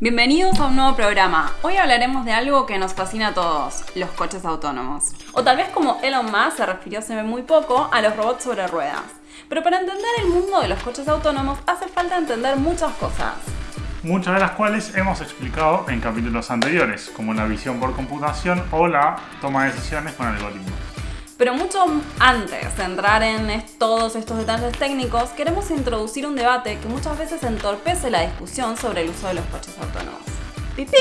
Bienvenidos a un nuevo programa. Hoy hablaremos de algo que nos fascina a todos, los coches autónomos. O tal vez como Elon Musk se refirió hace muy poco a los robots sobre ruedas. Pero para entender el mundo de los coches autónomos hace falta entender muchas cosas. Muchas de las cuales hemos explicado en capítulos anteriores, como la visión por computación o la toma de decisiones con algoritmos. Pero mucho antes de entrar en todos estos detalles técnicos, queremos introducir un debate que muchas veces entorpece la discusión sobre el uso de los coches autónomos. ¡Pipim!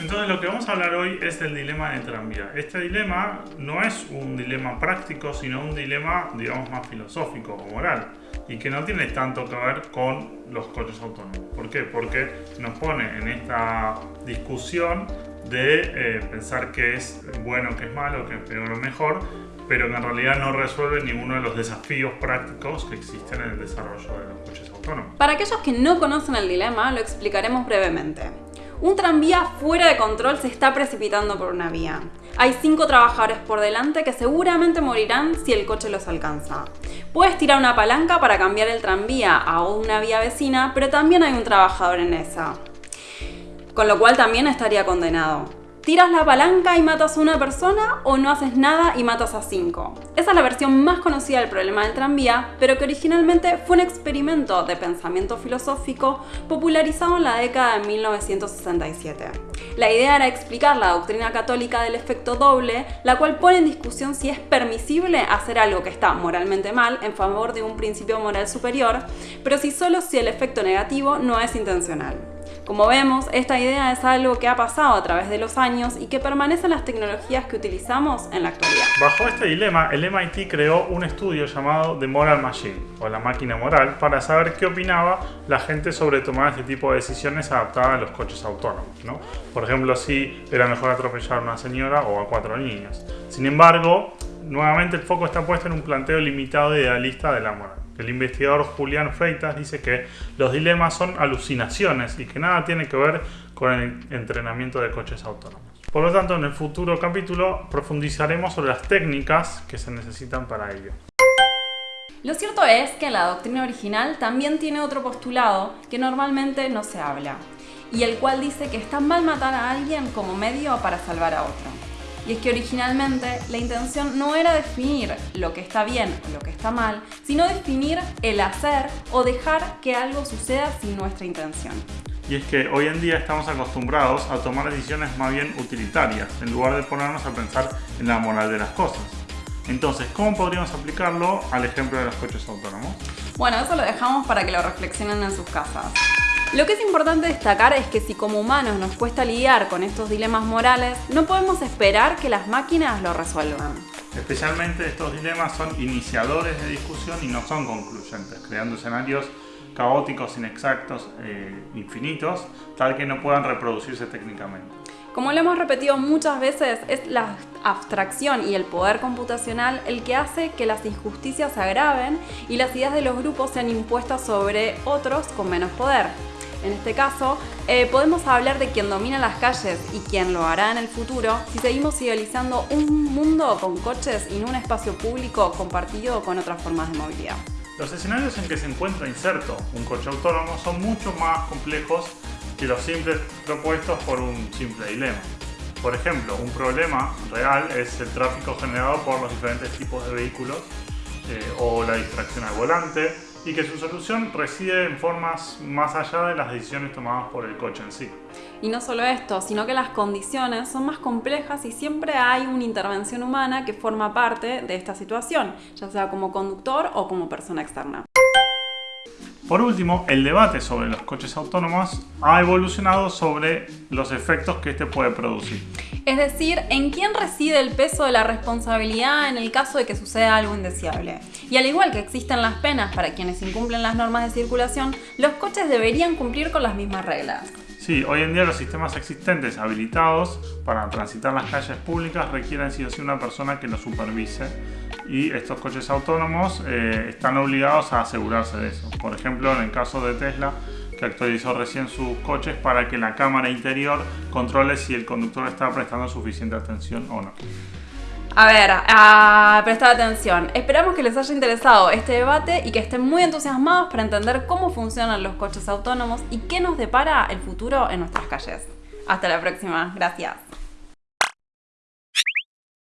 Entonces lo que vamos a hablar hoy es del dilema de tranvía. Este dilema no es un dilema práctico, sino un dilema, digamos, más filosófico o moral. Y que no tiene tanto que ver con los coches autónomos. ¿Por qué? Porque nos pone en esta discusión de eh, pensar que es bueno, que es malo, que es peor o mejor, pero que en realidad no resuelve ninguno de los desafíos prácticos que existen en el desarrollo de los coches autónomos. Para aquellos que no conocen el dilema, lo explicaremos brevemente. Un tranvía fuera de control se está precipitando por una vía. Hay cinco trabajadores por delante que seguramente morirán si el coche los alcanza. Puedes tirar una palanca para cambiar el tranvía a una vía vecina, pero también hay un trabajador en esa con lo cual también estaría condenado. ¿Tiras la palanca y matas a una persona o no haces nada y matas a cinco? Esa es la versión más conocida del problema del tranvía, pero que originalmente fue un experimento de pensamiento filosófico popularizado en la década de 1967. La idea era explicar la doctrina católica del efecto doble, la cual pone en discusión si es permisible hacer algo que está moralmente mal en favor de un principio moral superior, pero si solo si el efecto negativo no es intencional. Como vemos, esta idea es algo que ha pasado a través de los años y que permanece en las tecnologías que utilizamos en la actualidad. Bajo este dilema, el MIT creó un estudio llamado The Moral Machine, o la máquina moral, para saber qué opinaba la gente sobre tomar este tipo de decisiones adaptadas a los coches autónomos. Por ejemplo, si era mejor atropellar a una señora o a cuatro niños. Sin embargo, nuevamente el foco está puesto en un planteo limitado e idealista de la moral. El investigador Julián Freitas dice que los dilemas son alucinaciones y que nada tiene que ver con el entrenamiento de coches autónomos. Por lo tanto, en el futuro capítulo profundizaremos sobre las técnicas que se necesitan para ello. Lo cierto es que la doctrina original también tiene otro postulado que normalmente no se habla, y el cual dice que está mal matar a alguien como medio para salvar a otro. Y es que originalmente la intención no era definir lo que está bien o lo que está mal, sino definir el hacer o dejar que algo suceda sin nuestra intención. Y es que hoy en día estamos acostumbrados a tomar decisiones más bien utilitarias, en lugar de ponernos a pensar en la moral de las cosas. Entonces, ¿cómo podríamos aplicarlo al ejemplo de los coches autónomos? Bueno, eso lo dejamos para que lo reflexionen en sus casas. Lo que es importante destacar es que si como humanos nos cuesta lidiar con estos dilemas morales, no podemos esperar que las máquinas lo resuelvan. Especialmente estos dilemas son iniciadores de discusión y no son concluyentes, creando escenarios caóticos, inexactos, eh, infinitos, tal que no puedan reproducirse técnicamente. Como lo hemos repetido muchas veces, es la abstracción y el poder computacional el que hace que las injusticias se agraven y las ideas de los grupos sean impuestas sobre otros con menos poder en este caso, eh, podemos hablar de quien domina las calles y quien lo hará en el futuro si seguimos idealizando un mundo con coches y no un espacio público compartido con otras formas de movilidad. Los escenarios en que se encuentra inserto un coche autónomo son mucho más complejos que los simples propuestos por un simple dilema. Por ejemplo, un problema real es el tráfico generado por los diferentes tipos de vehículos eh, o la distracción al volante, y que su solución reside en formas más allá de las decisiones tomadas por el coche en sí. Y no solo esto, sino que las condiciones son más complejas y siempre hay una intervención humana que forma parte de esta situación, ya sea como conductor o como persona externa. Por último, el debate sobre los coches autónomos ha evolucionado sobre los efectos que este puede producir. Es decir, en quién reside el peso de la responsabilidad en el caso de que suceda algo indeseable. Y al igual que existen las penas para quienes incumplen las normas de circulación, los coches deberían cumplir con las mismas reglas. Sí, hoy en día los sistemas existentes habilitados para transitar las calles públicas requieren sí o una persona que los supervise y estos coches autónomos eh, están obligados a asegurarse de eso. Por ejemplo, en el caso de Tesla, que actualizó recién sus coches para que la cámara interior controle si el conductor está prestando suficiente atención o no. A ver, a prestar atención. Esperamos que les haya interesado este debate y que estén muy entusiasmados para entender cómo funcionan los coches autónomos y qué nos depara el futuro en nuestras calles. Hasta la próxima. Gracias.